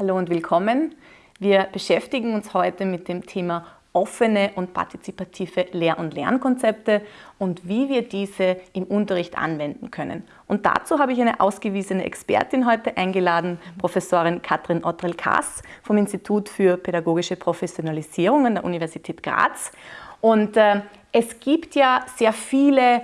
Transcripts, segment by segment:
Hallo und willkommen. Wir beschäftigen uns heute mit dem Thema offene und partizipative Lehr- und Lernkonzepte und wie wir diese im Unterricht anwenden können. Und dazu habe ich eine ausgewiesene Expertin heute eingeladen, Professorin Katrin Ottrel-Kass vom Institut für Pädagogische Professionalisierung an der Universität Graz. Und äh, es gibt ja sehr viele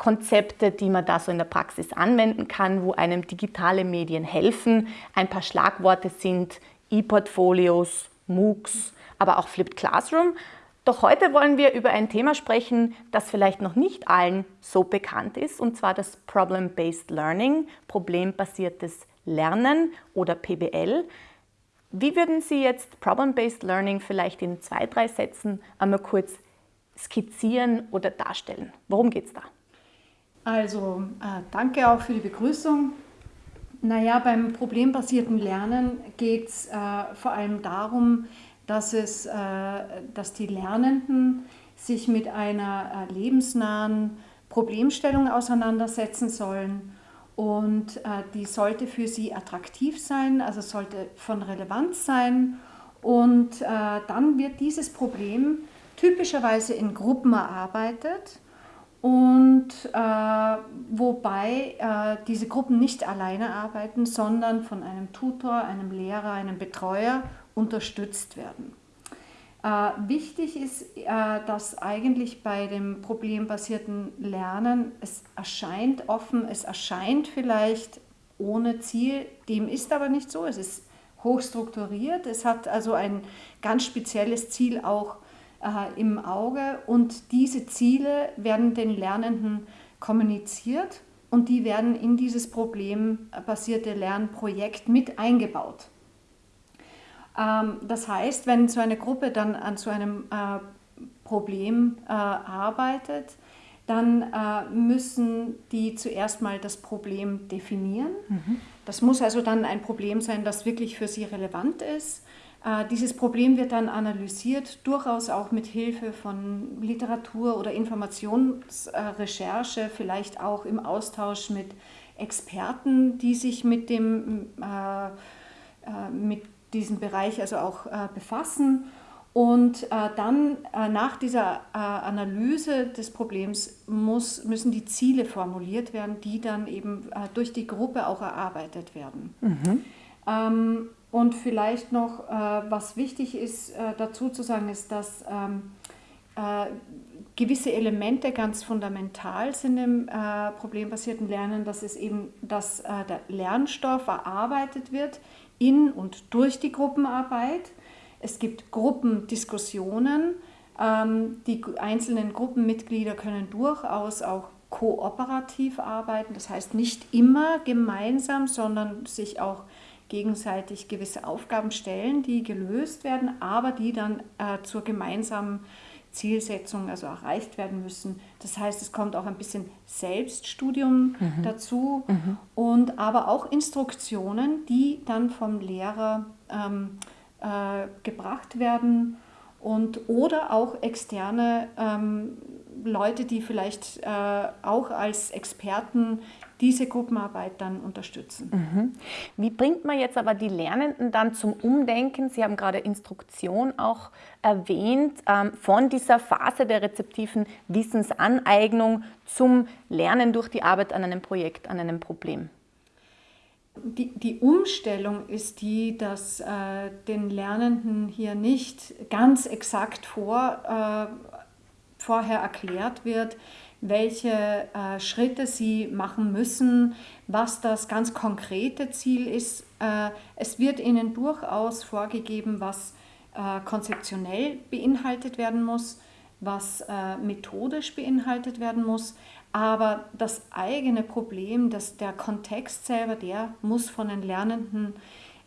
Konzepte, die man da so in der Praxis anwenden kann, wo einem digitale Medien helfen. Ein paar Schlagworte sind E-Portfolios, MOOCs, aber auch Flipped Classroom. Doch heute wollen wir über ein Thema sprechen, das vielleicht noch nicht allen so bekannt ist, und zwar das Problem-Based Learning, problembasiertes Lernen oder PBL. Wie würden Sie jetzt Problem-Based Learning vielleicht in zwei, drei Sätzen einmal kurz skizzieren oder darstellen? Worum geht es da? Also äh, danke auch für die Begrüßung. Naja, beim problembasierten Lernen geht es äh, vor allem darum, dass, es, äh, dass die Lernenden sich mit einer äh, lebensnahen Problemstellung auseinandersetzen sollen. Und äh, die sollte für sie attraktiv sein, also sollte von Relevanz sein. Und dann wird dieses Problem typischerweise in Gruppen erarbeitet und äh, wobei äh, diese Gruppen nicht alleine arbeiten, sondern von einem Tutor, einem Lehrer, einem Betreuer unterstützt werden. Äh, wichtig ist, äh, dass eigentlich bei dem problembasierten Lernen es erscheint offen, es erscheint vielleicht ohne Ziel, dem ist aber nicht so, es ist hochstrukturiert, es hat also ein ganz spezielles Ziel auch äh, im Auge und diese Ziele werden den Lernenden kommuniziert und die werden in dieses problembasierte Lernprojekt mit eingebaut. Ähm, das heißt, wenn so eine Gruppe dann an so einem äh, Problem äh, arbeitet, dann äh, müssen die zuerst mal das Problem definieren. Mhm. Das muss also dann ein Problem sein, das wirklich für sie relevant ist. Dieses Problem wird dann analysiert, durchaus auch mit Hilfe von Literatur oder Informationsrecherche, vielleicht auch im Austausch mit Experten, die sich mit dem äh, mit diesen Bereich also auch äh, befassen. Und äh, dann äh, nach dieser äh, Analyse des Problems muss, müssen die Ziele formuliert werden, die dann eben äh, durch die Gruppe auch erarbeitet werden. Mhm. Ähm, und vielleicht noch, äh, was wichtig ist dazu zu sagen, ist, dass ähm, gewisse Elemente ganz fundamental sind im problembasierten Lernen, dass es eben, dass der Lernstoff erarbeitet wird in und durch die Gruppenarbeit. Es gibt Gruppendiskussionen. Ähm, die einzelnen Gruppenmitglieder können durchaus auch kooperativ arbeiten, das heißt nicht immer gemeinsam, sondern sich auch gegenseitig gewisse Aufgaben stellen, die gelöst werden, aber die dann äh, zur gemeinsamen Zielsetzung also erreicht werden müssen. Das heißt, es kommt auch ein bisschen Selbststudium mhm. dazu mhm. und aber auch Instruktionen, die dann vom Lehrer ähm, äh, gebracht werden und oder auch externe ähm, Leute, die vielleicht äh, auch als Experten diese Gruppenarbeit dann unterstützen. Mhm. Wie bringt man jetzt aber die Lernenden dann zum Umdenken? Sie haben gerade Instruktion auch erwähnt, ähm, von dieser Phase der rezeptiven Wissensaneignung zum Lernen durch die Arbeit an einem Projekt, an einem Problem. Die, die Umstellung ist die, dass äh, den Lernenden hier nicht ganz exakt vor, äh, vorher erklärt wird, welche äh, Schritte sie machen müssen, was das ganz konkrete Ziel ist. Äh, es wird ihnen durchaus vorgegeben, was äh, konzeptionell beinhaltet werden muss, was äh, methodisch beinhaltet werden muss. Aber das eigene Problem, dass der Kontext selber, der muss von den Lernenden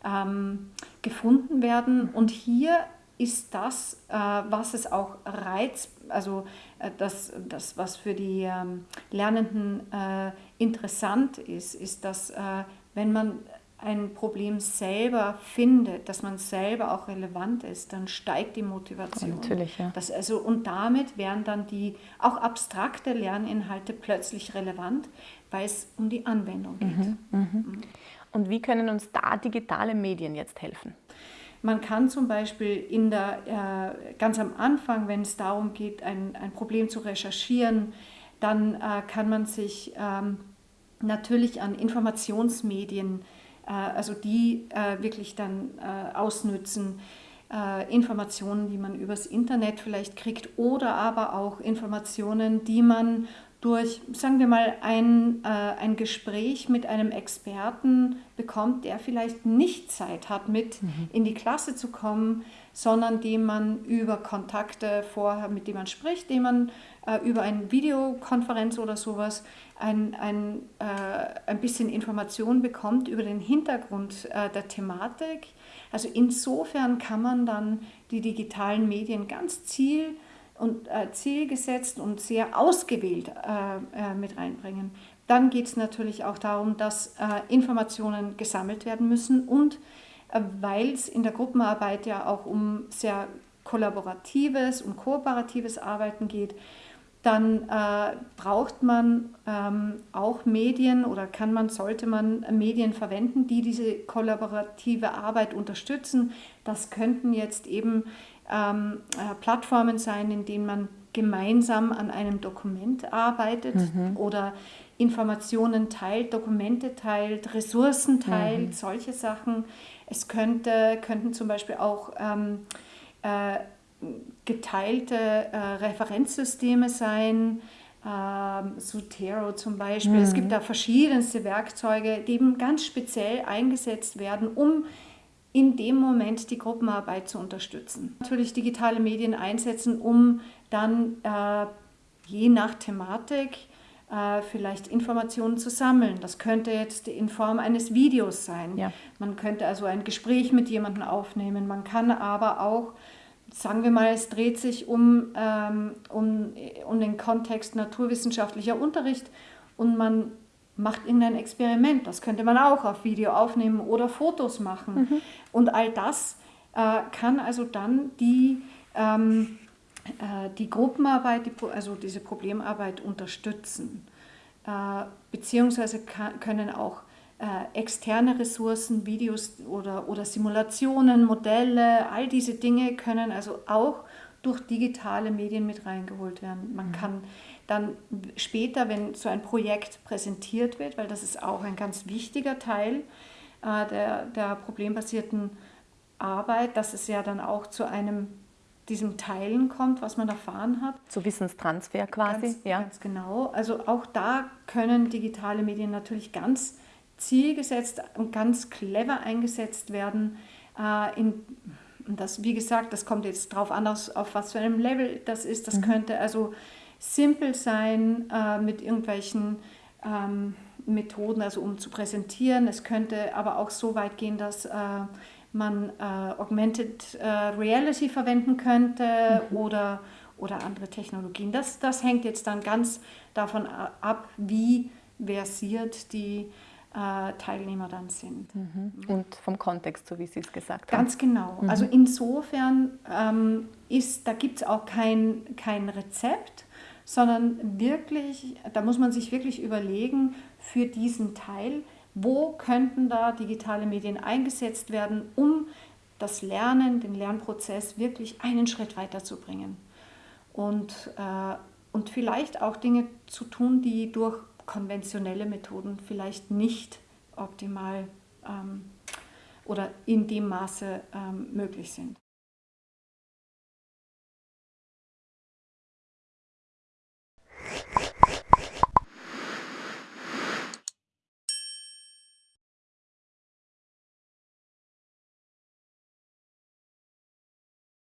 ähm, gefunden werden. Und hier ist das, äh, was es auch reizt, also äh, das, das, was für die ähm, Lernenden äh, interessant ist, ist, dass wenn man ein Problem selber findet, dass man selber auch relevant ist, dann steigt die Motivation. Natürlich, ja. Das also, und damit werden dann die auch abstrakte Lerninhalte plötzlich relevant, weil es um die Anwendung geht. Mhm, mhm. Mhm. Und wie können uns da digitale Medien jetzt helfen? Man kann zum Beispiel in der, äh, ganz am Anfang, wenn es darum geht, ein, ein Problem zu recherchieren, dann äh, kann man sich ähm, natürlich an Informationsmedien, äh, also die äh, wirklich dann äh, ausnützen, äh, Informationen, die man übers Internet vielleicht kriegt oder aber auch Informationen, die man durch, sagen wir mal, ein, äh, ein Gespräch mit einem Experten bekommt, der vielleicht nicht Zeit hat, mit mhm. in die Klasse zu kommen, sondern dem man über Kontakte vorher, mit dem man spricht, dem man äh, über eine Videokonferenz oder sowas ein, ein, äh, ein bisschen Informationen bekommt über den Hintergrund äh, der Thematik. Also insofern kann man dann die digitalen Medien ganz ziel und äh, zielgesetzt und sehr ausgewählt äh, äh, mit reinbringen. Dann geht es natürlich auch darum, dass äh, Informationen gesammelt werden müssen und äh, weil es in der Gruppenarbeit ja auch um sehr kollaboratives und kooperatives Arbeiten geht, dann äh, braucht man ähm, auch Medien oder kann man, sollte man Medien verwenden, die diese kollaborative Arbeit unterstützen. Das könnten jetzt eben ähm, äh, Plattformen sein, in denen man gemeinsam an einem Dokument arbeitet mhm. oder Informationen teilt, Dokumente teilt, Ressourcen teilt, mhm. solche Sachen. Es könnte, könnten zum Beispiel auch ähm, äh, geteilte äh, Referenzsysteme sein, ähm, Zotero zum Beispiel. Mhm. Es gibt da verschiedenste Werkzeuge, die eben ganz speziell eingesetzt werden, um in dem Moment die Gruppenarbeit zu unterstützen. Natürlich digitale Medien einsetzen, um dann äh, je nach Thematik äh, vielleicht Informationen zu sammeln. Das könnte jetzt in Form eines Videos sein. Ja. Man könnte also ein Gespräch mit jemandem aufnehmen. Man kann aber auch, sagen wir mal, es dreht sich um, ähm, um, um den Kontext naturwissenschaftlicher Unterricht und man macht irgendein Experiment. Das könnte man auch auf Video aufnehmen oder Fotos machen. Mhm. Und all das äh, kann also dann die, ähm, äh, die Gruppenarbeit, die, also diese Problemarbeit unterstützen. Äh, beziehungsweise kann, können auch äh, externe Ressourcen, Videos oder, oder Simulationen, Modelle, all diese Dinge können also auch durch digitale Medien mit reingeholt werden. Man mhm. kann dann später, wenn so ein Projekt präsentiert wird, weil das ist auch ein ganz wichtiger Teil äh, der, der problembasierten Arbeit, dass es ja dann auch zu einem diesem Teilen kommt, was man erfahren hat. Zu Wissenstransfer quasi, ganz, ja. Ganz genau. Also auch da können digitale Medien natürlich ganz zielgesetzt und ganz clever eingesetzt werden. Äh, in, das, wie gesagt, das kommt jetzt darauf an, auf was für einem Level das ist. Das mhm. könnte also simpel sein äh, mit irgendwelchen ähm, Methoden, also um zu präsentieren. Es könnte aber auch so weit gehen, dass äh, man äh, Augmented äh, Reality verwenden könnte mhm. oder, oder andere Technologien. Das, das hängt jetzt dann ganz davon ab, wie versiert die äh, Teilnehmer dann sind. Mhm. Und vom Kontext, so wie Sie es gesagt haben. Ganz genau. Mhm. Also insofern ähm, ist, da gibt es auch kein, kein Rezept, sondern wirklich, da muss man sich wirklich überlegen für diesen Teil, wo könnten da digitale Medien eingesetzt werden, um das Lernen, den Lernprozess wirklich einen Schritt weiterzubringen. Und, äh, und vielleicht auch Dinge zu tun, die durch konventionelle Methoden vielleicht nicht optimal ähm, oder in dem Maße ähm, möglich sind.